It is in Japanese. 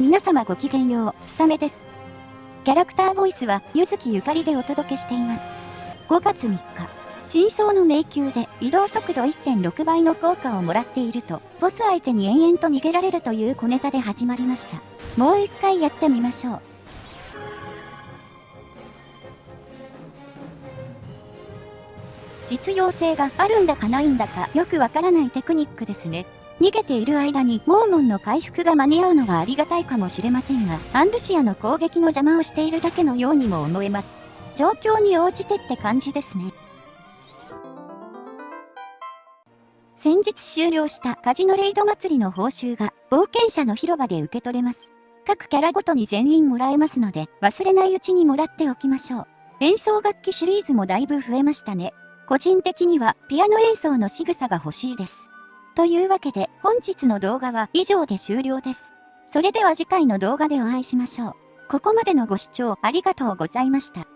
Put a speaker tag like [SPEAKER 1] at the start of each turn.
[SPEAKER 1] 皆様ごきげんよう、ひさめです。キャラクターボイスは、ゆずきゆかりでお届けしています。5月3日、真相の迷宮で移動速度1.6倍の効果をもらっていると、ボス相手に延々と逃げられるという小ネタで始まりました。もう一回やってみましょう。実用性があるんだかないんだかよくわからないテクニックですね。逃げている間にモーモンの回復が間に合うのはありがたいかもしれませんが、アンルシアの攻撃の邪魔をしているだけのようにも思えます。状況に応じてって感じですね。先日終了したカジノレイド祭りの報酬が冒険者の広場で受け取れます。各キャラごとに全員もらえますので忘れないうちにもらっておきましょう。演奏楽器シリーズもだいぶ増えましたね。個人的にはピアノ演奏の仕草が欲しいです。というわけで本日の動画は以上で終了です。それでは次回の動画でお会いしましょう。ここまでのご視聴ありがとうございました。